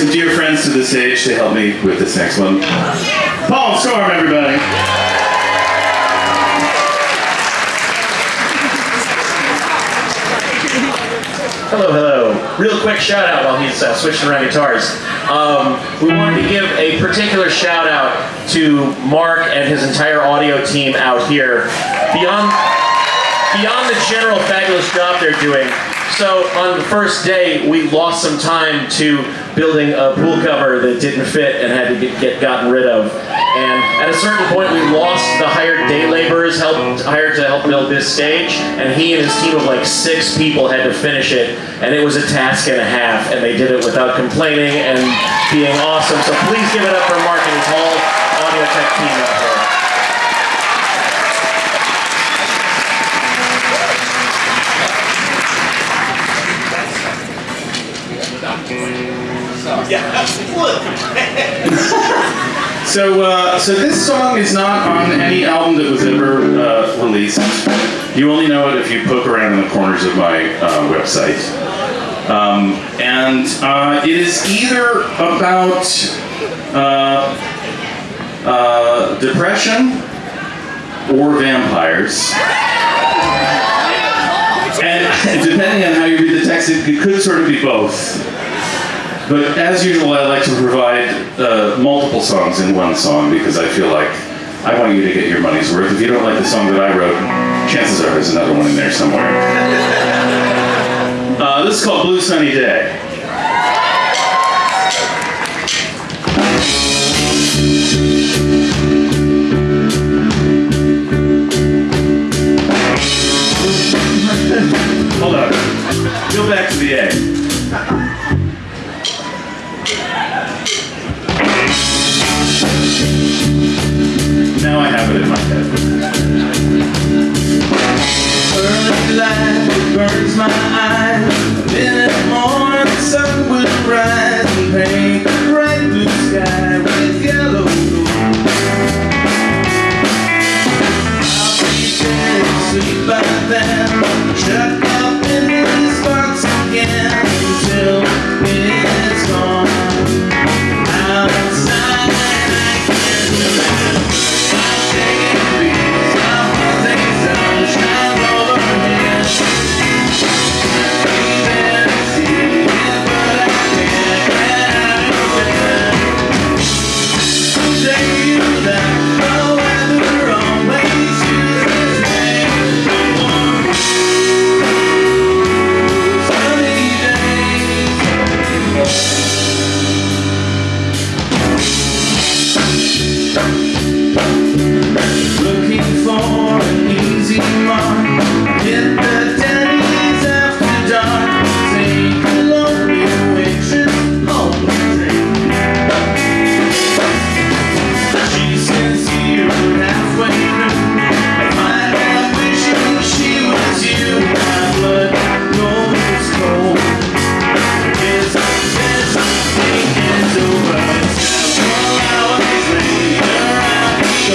some dear friends to the stage to help me with this next one. Paul Storm, everybody. Hello, hello. Real quick shout out while he's uh, switching around guitars. Um, we wanted to give a particular shout out to Mark and his entire audio team out here. Beyond, beyond the general fabulous job they're doing, so on the first day, we lost some time to building a pool cover that didn't fit and had to get, get gotten rid of. And at a certain point, we lost the hired day laborers helped, hired to help build this stage, and he and his team of like six people had to finish it, and it was a task and a half, and they did it without complaining and being awesome. So please give it up for Mark and his whole audio tech team out there. So, uh, so this song is not on any album that was ever uh, released. You only know it if you poke around in the corners of my uh, website. Um, and uh, it is either about uh, uh, depression or vampires. And depending on how you read the text, it, it could sort of be both. But as usual, I like to provide uh, multiple songs in one song because I feel like I want you to get your money's worth. If you don't like the song that I wrote, chances are there's another one in there somewhere. Uh, this is called Blue Sunny Day. Hold on. Go back to the A.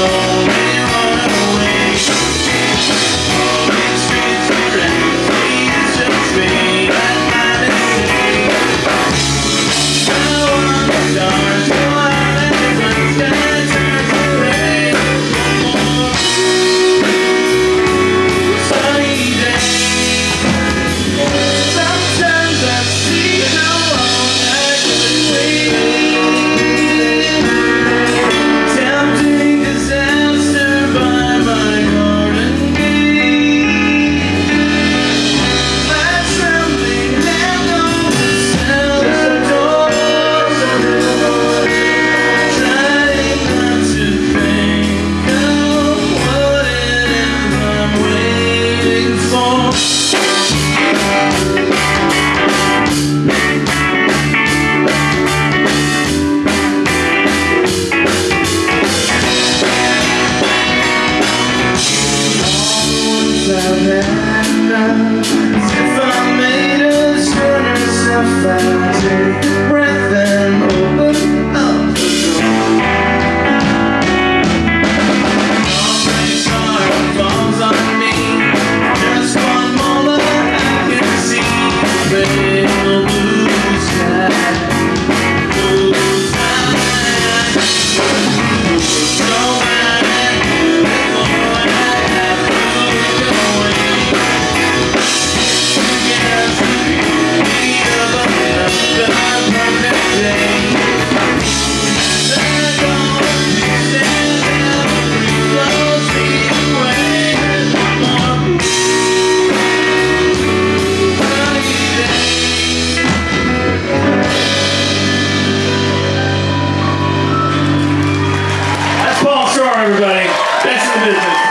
I'm ourselves Péssimo mesmo.